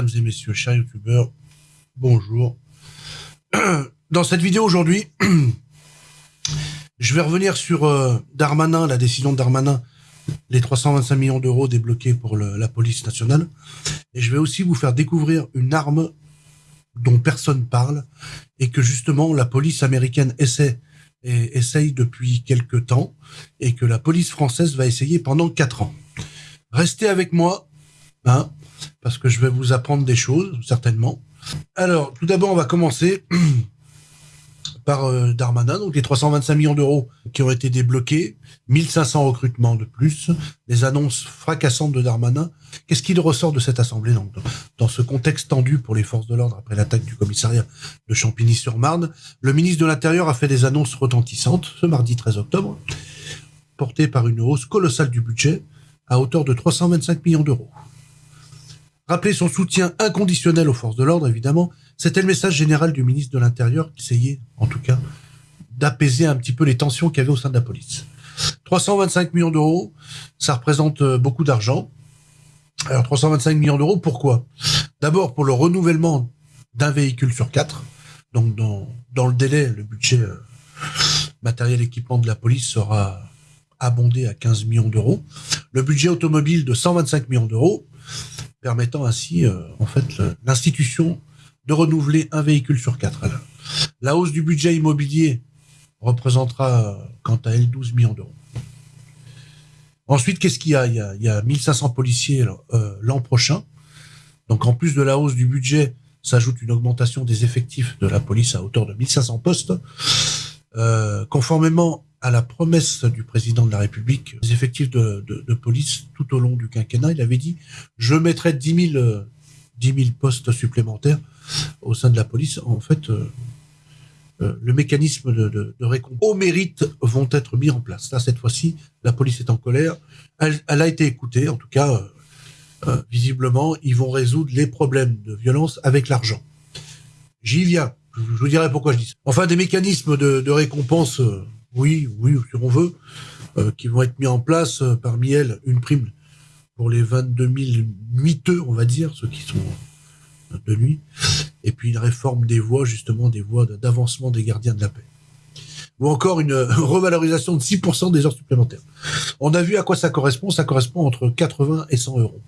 Mesdames et messieurs, chers youtubeurs, bonjour. Dans cette vidéo aujourd'hui, je vais revenir sur euh, Darmanin, la décision de Darmanin, les 325 millions d'euros débloqués pour la police nationale. Et je vais aussi vous faire découvrir une arme dont personne parle et que justement la police américaine essaie et essaye depuis quelques temps et que la police française va essayer pendant quatre ans. Restez avec moi, hein, parce que je vais vous apprendre des choses, certainement. Alors, tout d'abord, on va commencer par euh, Darmanin, donc les 325 millions d'euros qui ont été débloqués, 1500 recrutements de plus, les annonces fracassantes de Darmanin. Qu'est-ce qu'il ressort de cette assemblée donc, dans ce contexte tendu pour les forces de l'ordre après l'attaque du commissariat de Champigny-sur-Marne? Le ministre de l'Intérieur a fait des annonces retentissantes ce mardi 13 octobre, portées par une hausse colossale du budget à hauteur de 325 millions d'euros. Rappeler son soutien inconditionnel aux forces de l'ordre, évidemment, c'était le message général du ministre de l'Intérieur qui essayait, en tout cas, d'apaiser un petit peu les tensions qu'il y avait au sein de la police. 325 millions d'euros, ça représente euh, beaucoup d'argent. Alors 325 millions d'euros, pourquoi? D'abord pour le renouvellement d'un véhicule sur quatre. Donc dans, dans le délai, le budget euh, matériel équipement de la police sera abondé à 15 millions d'euros. Le budget automobile de 125 millions d'euros, permettant ainsi, euh, en fait, l'institution de renouveler un véhicule sur quatre. La hausse du budget immobilier représentera, quant à elle, 12 millions d'euros. Ensuite, qu'est-ce qu'il y a? Il, y a 1500 policiers euh, l'an prochain. Donc, en plus de la hausse du budget, s'ajoute une augmentation des effectifs de la police à hauteur de 1500 postes. Euh, conformément à la promesse du président de la République, les effectifs de, police tout au long du quinquennat, il avait dit « je mettrai 10 000, 10 postes supplémentaires au sein de la police ». En fait, euh, euh, le mécanisme de, récompense au mérite vont être mis en place. Là, cette fois-ci, la police est en colère. Elle, a été écoutée, en tout cas, euh, visiblement, ils vont résoudre les problèmes de violence avec l'argent. J'y viens. Je, vous dirai pourquoi je dis ça. Enfin, des mécanismes de récompense oui, oui, si on veut, euh, qui vont être mis en place, euh, parmi elles, une prime pour les 22 000 nuiteux, on va dire, ceux qui sont de nuit, et puis une réforme des voies, justement, des voies d'avancement des gardiens de la paix. Ou encore une revalorisation de 6% des heures supplémentaires. On a vu à quoi ça correspond, ça correspond entre 80 et 100 euros.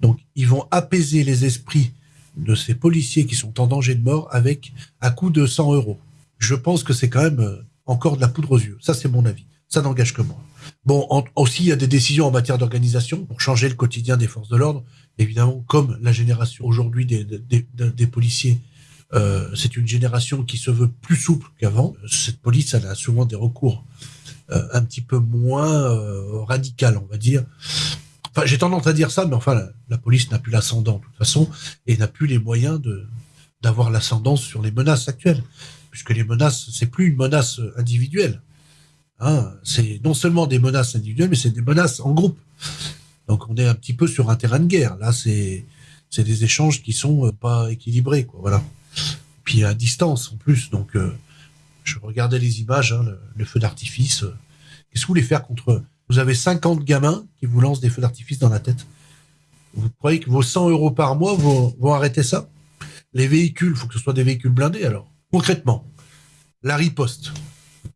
Donc, ils vont apaiser les esprits de ces policiers qui sont en danger de mort avec à coût de 100 euros. Je pense que c'est quand même euh, encore de la poudre aux yeux. Ça, c'est mon avis. Ça n'engage que moi. Bon, aussi, il y a des décisions en matière d'organisation pour changer le quotidien des forces de l'ordre. Évidemment, comme la génération aujourd'hui des, des, des, policiers, euh, c'est une génération qui se veut plus souple qu'avant. Cette police, elle a souvent des recours euh, un petit peu moins euh, radical, on va dire. Enfin, j'ai tendance à dire ça, mais enfin, la, la police n'a plus l'ascendant de toute façon et n'a plus les moyens de d'avoir l'ascendance sur les menaces actuelles puisque les menaces, c'est plus une menace individuelle. Hein, c'est non seulement des menaces individuelles, mais c'est des menaces en groupe. Donc on est un petit peu sur un terrain de guerre. Là, c'est c'est des échanges qui sont euh, pas équilibrés, quoi. Voilà. Puis à distance en plus. Donc euh, je regardais les images, hein, le, feu d'artifice. Euh, qu'est-ce que vous voulez faire contre Vous avez 50 gamins qui vous lancent des feux d'artifice dans la tête. Vous croyez que vos 100 euros par mois vont arrêter ça? Les véhicules, il faut que ce soit des véhicules blindés alors. Concrètement, la riposte.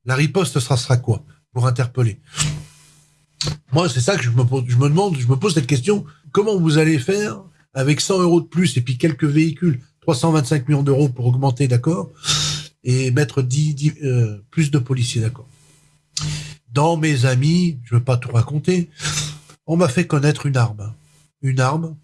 La riposte sera, quoi pour interpeller? Moi, c'est ça que je me, demande, je me pose cette question. Comment vous allez faire avec 100 euros de plus et puis quelques véhicules, 325 millions d'euros pour augmenter, d'accord? Et mettre 10, euh, plus de policiers, d'accord? Dans mes amis, je ne veux pas tout raconter, on m'a fait connaître une arme. Une arme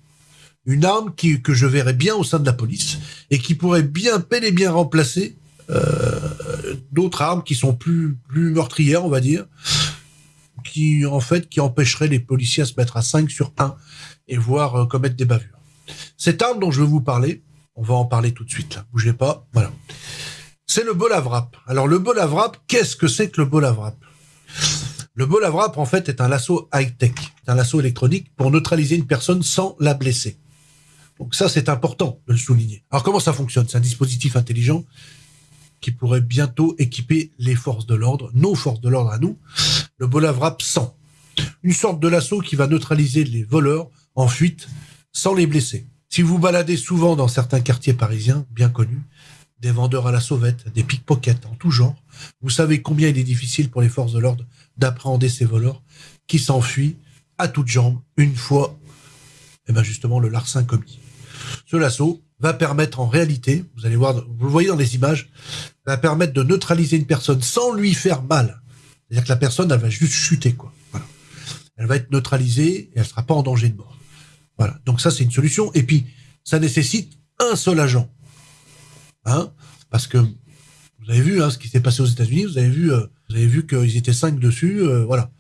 une arme que je verrais bien au sein de la police et qui pourrait bien, peine et bien remplacer euh, d'autres armes qui sont plus, plus meurtrières, on va dire, qui en fait qui empêcheraient les policiers à se mettre à 5 sur 1 et voir euh, commettre des bavures. Cette arme dont je veux vous parler, on va en parler tout de suite, là, bougez pas, voilà. C'est le bolavrap. Alors le bolavrap, qu'est-ce que c'est que le bolavrap? Le bolavrap, en fait, est un lasso high-tech, un lasso électronique pour neutraliser une personne sans la blesser. Donc ça, c'est important de le souligner. Alors comment ça fonctionne? C'est un dispositif intelligent qui pourrait bientôt équiper les forces de l'ordre, nos forces de l'ordre à nous, le Bolavrap 100. Une sorte de lasso qui va neutraliser les voleurs en fuite sans les blesser. Si vous baladez souvent dans certains quartiers parisiens bien connus, des vendeurs à la sauvette, des pickpockets en tout genre, vous savez combien il est difficile pour les forces de l'ordre d'appréhender ces voleurs qui s'enfuient à toutes jambes une fois, eh ben justement, le larcin commis. Ce lasso va permettre en réalité, vous allez voir, vous le voyez dans les images, va permettre de neutraliser une personne sans lui faire mal. C'est-à-dire que la personne, elle va juste chuter, quoi. Voilà. Elle va être neutralisée et elle sera pas en danger de mort. Voilà. Donc ça, c'est une solution. Et puis, ça nécessite un seul agent. Hein? Parce que vous avez vu hein, ce qui s'est passé aux États-Unis. Vous avez vu, euh, vu qu'ils étaient cinq dessus. Euh, voilà.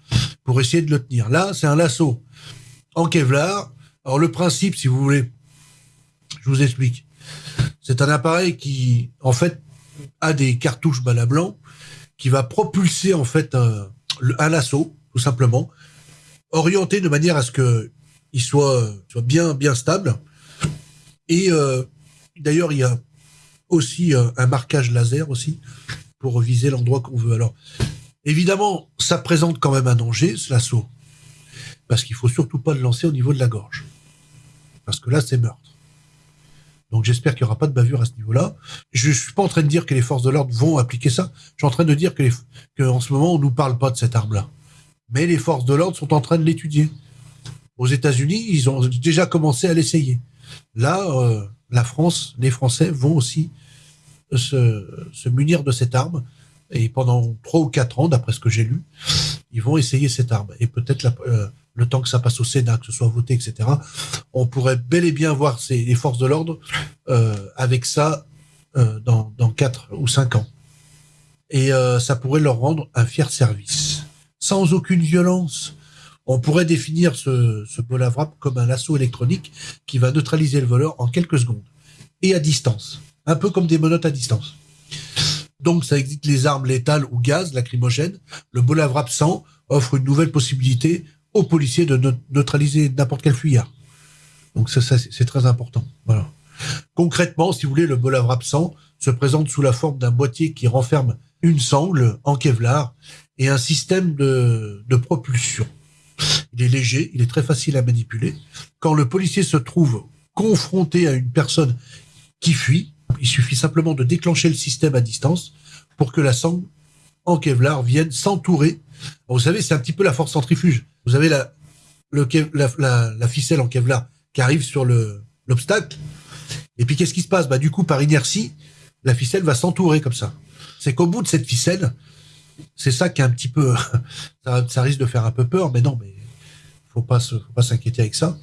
Pour essayer de le tenir. Là, c'est un lasso en Kevlar. Alors le principe, si vous voulez, je vous explique. C'est un appareil qui, en fait, a des cartouches balles blanc qui va propulser en fait un, lasso, tout simplement, orienté de manière à ce que il soit, bien bien stable. Et euh, d'ailleurs, il y a aussi un, un, marquage laser aussi pour viser l'endroit qu'on veut. Alors, évidemment, ça présente quand même un danger, ce lasso, parce qu'il faut surtout pas le lancer au niveau de la gorge, parce que là, c'est meurtre. Donc j'espère qu'il n'y aura pas de bavure à ce niveau-là. Je ne suis pas en train de dire que les forces de l'ordre vont appliquer ça. Je suis en train de dire que, en ce moment, on nous parle pas de cette arme-là. Mais les forces de l'ordre sont en train de l'étudier. Aux États-Unis, ils ont déjà commencé à l'essayer. Là, euh, la France, les Français vont aussi se, se munir de cette arme. Et pendant trois ou quatre ans, d'après ce que j'ai lu, ils vont essayer cette arme. Et peut-être la, euh, le temps que ça passe au Sénat, que ce soit voté, etc., on pourrait bel et bien voir les forces de l'ordre euh, avec ça euh, dans, dans 4 ou 5 ans. Et euh, ça pourrait leur rendre un fier service. Sans aucune violence. On pourrait définir ce, ce Bolavrap comme un assaut électronique qui va neutraliser le voleur en quelques secondes. Et à distance. Un peu comme des menottes à distance. Donc ça existe les armes létales ou gaz, lacrymogènes. Le Bolavrap 100 offre une nouvelle possibilité aux policiers de neutraliser n'importe quel fuyard. Donc ça, ça c'est très important. Voilà. Concrètement, si vous voulez, le bolavre absent se présente sous la forme d'un boîtier qui renferme une sangle en Kevlar et un système de, de propulsion. Il est léger, il est très facile à manipuler. Quand le policier se trouve confronté à une personne qui fuit, il suffit simplement de déclencher le système à distance pour que la sangle en Kevlar vienne s'entourer. Vous savez, c'est un petit peu la force centrifuge. Vous avez la, le, la, la, la, ficelle en Kevlar qui arrive sur le l'obstacle. Et puis qu'est-ce qui se passe? Bah du coup, par inertie, la ficelle va s'entourer comme ça. C'est qu'au bout de cette ficelle, c'est ça qui est un petit peu, ça, risque de faire un peu peur, mais non, mais faut pas faut pas s'inquiéter avec ça.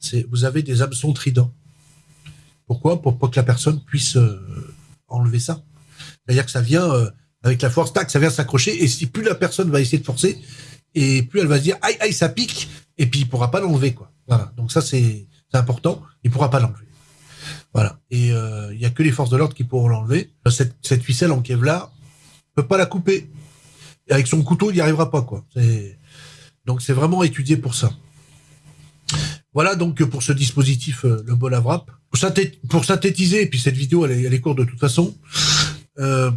C'est, vous avez des hameçons tridents. Pourquoi? Pour pas que la personne puisse euh, enlever ça. C'est-à-dire que ça vient euh, avec la force, tac, ça vient s'accrocher, et si plus la personne va essayer de forcer, et plus elle va se dire aïe aïe ça pique et puis il pourra pas l'enlever quoi. Voilà. Donc ça c'est important, il pourra pas l'enlever. Voilà. Et euh, il y a que les forces de l'ordre qui pourront l'enlever. Cette, cette ficelle en Kevlar peut pas la couper. Avec son couteau, il n'y arrivera pas quoi. Donc c'est vraiment étudié pour ça. Voilà donc pour ce dispositif euh, le bol à wrap. Pour, synthétiser, et puis cette vidéo elle est, elle est courte de toute façon, euh,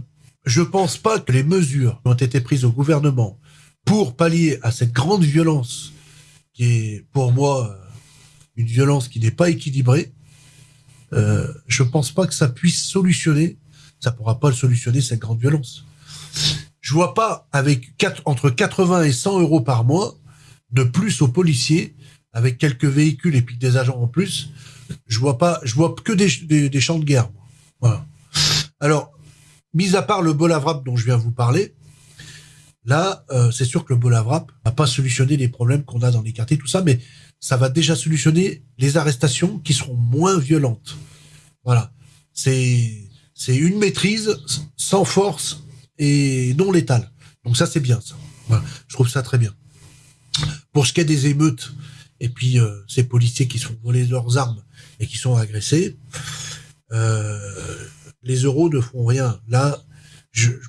je pense pas que les mesures qui ont été prises au gouvernement pour pallier à cette grande violence qui est pour moi une violence qui n'est pas équilibrée, euh, je pense pas que ça puisse solutionner, ça pourra pas le solutionner cette grande violence. Je vois pas avec quatre, entre 80 et 100 euros par mois de plus aux policiers avec quelques véhicules et puis des agents en plus. Je vois pas, je vois que des, des, champs de guerre. Alors, mis à part le bolavrap dont je viens vous parler, Là, euh, c'est sûr que le Bolavrap va pas solutionner les problèmes qu'on a dans les quartiers, tout ça, mais ça va déjà solutionner les arrestations qui seront moins violentes. Voilà. C'est, c'est une maîtrise sans force et non létale. Donc ça, c'est bien, ça. Voilà. Je trouve ça très bien. Pour ce qui est des émeutes, et puis euh, ces policiers qui sont volés leurs armes et qui sont agressés, euh, les euros ne font rien. Là,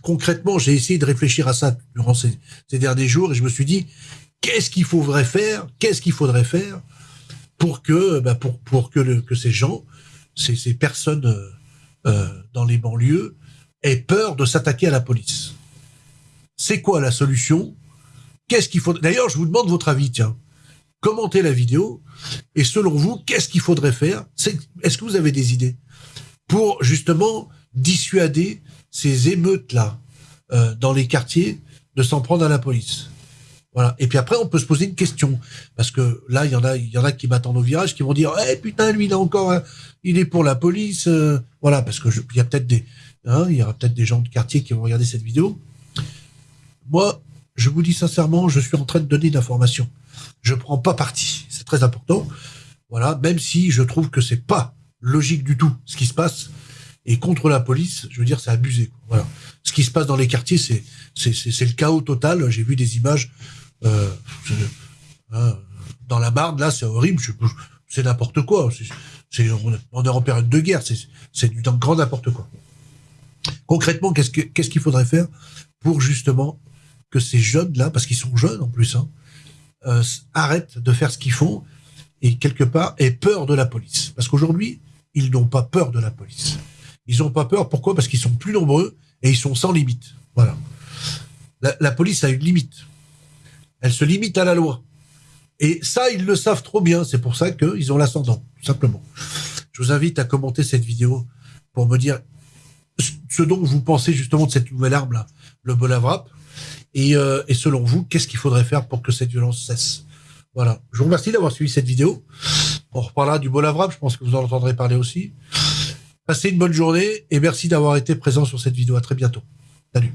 concrètement, j'ai essayé de réfléchir à ça durant ces, derniers jours et je me suis dit, qu'est-ce qu'il faudrait faire Qu'est-ce qu'il faudrait faire pour que, bah ces gens, ces, ces personnes euh, euh dans les banlieues, aient peur de s'attaquer à la police. C'est quoi la solution? Qu'est-ce qu'il faut D'ailleurs, je vous demande votre avis, tiens. commentez la vidéo et selon vous, qu'est-ce qu'il faudrait faire? Est-ce que vous avez des idées? Pour justement dissuader ces émeutes-là euh, dans les quartiers de s'en prendre à la police voilà. Et puis après, on peut se poser une question. Parce que là, il y en a, il y en a qui m'attendent au virage, qui vont dire, eh, putain, lui, il a encore, il est pour la police. Euh. voilà. Parce que il y a peut-être des, hein, il y aura peut-être des gens de quartier qui vont regarder cette vidéo. Moi, je vous dis sincèrement, je suis en train de donner d'informations. Je prends pas parti. C'est très important. Voilà. Même si je trouve que c'est pas logique du tout ce qui se passe. Et contre la police, je veux dire, c'est abusé. Voilà. Ce qui se passe dans les quartiers, c'est, c'est, le chaos total. J'ai vu des images euh, hein, dans la Marne, là, c'est horrible. C'est n'importe quoi. On est en période de guerre. C'est, du grand n'importe quoi. Concrètement, qu'est-ce, que, qu'est-ce qu'il faudrait faire pour justement que ces jeunes-là, parce qu'ils sont jeunes en plus, hein, euh, arrêtent de faire ce qu'ils font et quelque part aient peur de la police? Parce qu'aujourd'hui, ils n'ont pas peur de la police. Ils n'ont pas peur. Pourquoi? Parce qu'ils sont plus nombreux et ils sont sans limite. Voilà. La, police a une limite. Elle se limite à la loi. Et ça, ils le savent trop bien. C'est pour ça qu'ils ont l'ascendant, tout simplement. Je vous invite à commenter cette vidéo pour me dire ce dont vous pensez justement de cette nouvelle arme-là, le Bolavrap. Et, euh, et selon vous, qu'est-ce qu'il faudrait faire pour que cette violence cesse? Voilà. Je vous remercie d'avoir suivi cette vidéo. On reparlera du Bolavrap, je pense que vous en entendrez parler aussi. Passez une bonne journée et merci d'avoir été présent sur cette vidéo. À très bientôt. Salut.